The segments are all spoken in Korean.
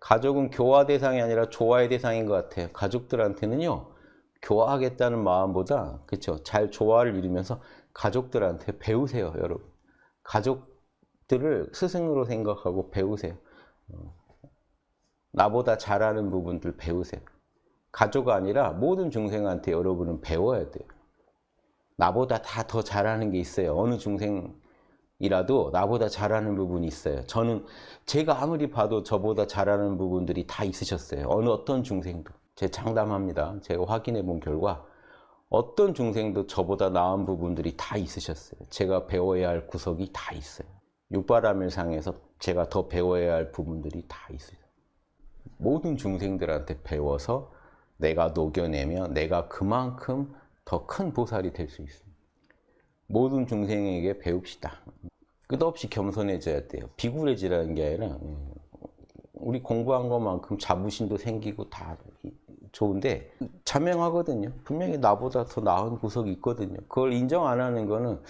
가족은 교화 대상이 아니라 조화의 대상인 것 같아요. 가족들한테는요. 교화하겠다는 마음보다 그렇죠. 잘 조화를 이루면서 가족들한테 배우세요, 여러분. 가족들을 스승으로 생각하고 배우세요. 어, 나보다 잘하는 부분들 배우세요. 가족 아니라 모든 중생한테 여러분은 배워야 돼요. 나보다 다 더 잘하는 게 있어요. 어느 중생 이라도 나보다 잘하는 부분이 있어요. 저는 제가 아무리 봐도 저보다 잘하는 부분들이 다 있으셨어요. 어느 어떤 중생도. 제 장담합니다. 제가 확인해 본 결과 어떤 중생도 저보다 나은 부분들이 다 있으셨어요. 제가 배워야 할 구석이 다 있어요. 육바라밀상에서 제가 더 배워야 할 부분들이 다 있어요. 모든 중생들한테 배워서 내가 녹여내면 내가 그만큼 더 큰 보살이 될 수 있습니다. 모든 중생에게 배웁시다. 끝없이 겸손해져야 돼요. 비굴해지라는 게 아니라 음, 우리 공부한 것만큼 자부심도 생기고 다 좋은데 자명하거든요. 분명히 나보다 더 나은 구석이 있거든요. 그걸 인정 안 하는 거는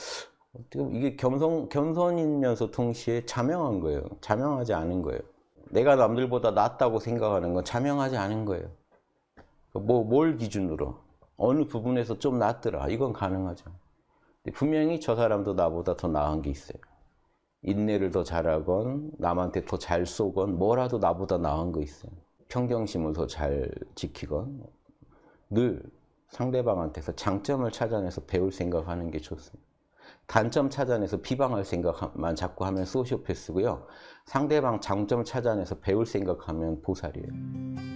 어떻게 이게 겸손, 겸손이면서 동시에 자명한 거예요. 자명하지 않은 거예요. 내가 남들보다 낫다고 생각하는 건 자명하지 않은 거예요. 뭐, 뭘 기준으로? 어느 부분에서 좀 낫더라. 이건 가능하죠. 분명히 저 사람도 나보다 더 나은 게 있어요. 인내를 더 잘하건, 남한테 더 잘 쏘건, 뭐라도 나보다 나은 거 있어요. 평경심을 더 잘 지키건, 늘 상대방한테서 장점을 찾아내서 배울 생각하는 게 좋습니다. 단점 찾아내서 비방할 생각만 자꾸 하면 소시오패스고요. 상대방 장점 찾아내서 배울 생각하면 보살이에요.